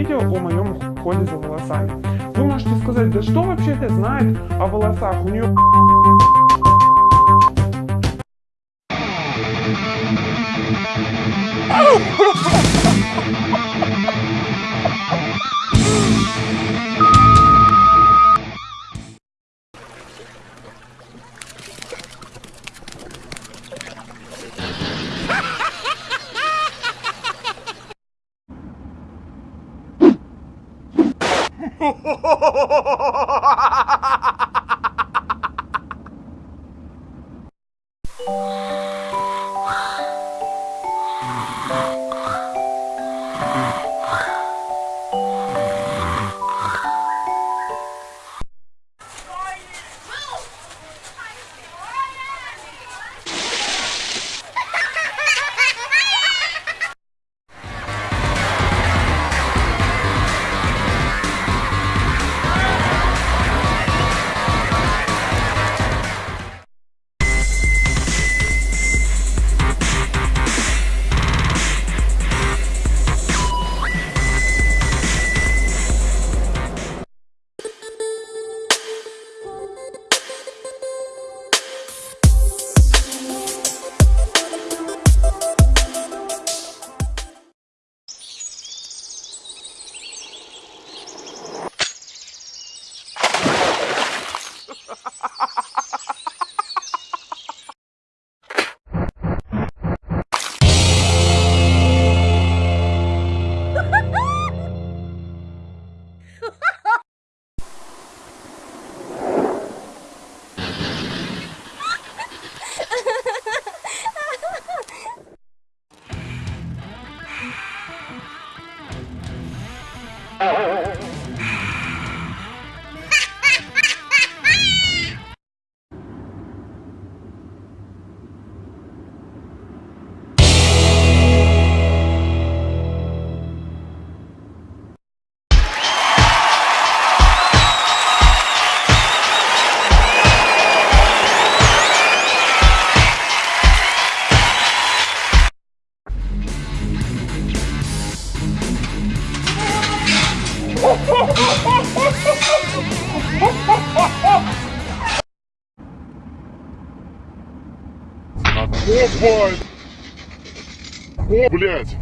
видео о моем уходе за волосами. Вы можете сказать, да что вообще ты знает о волосах? У нее О, блядь!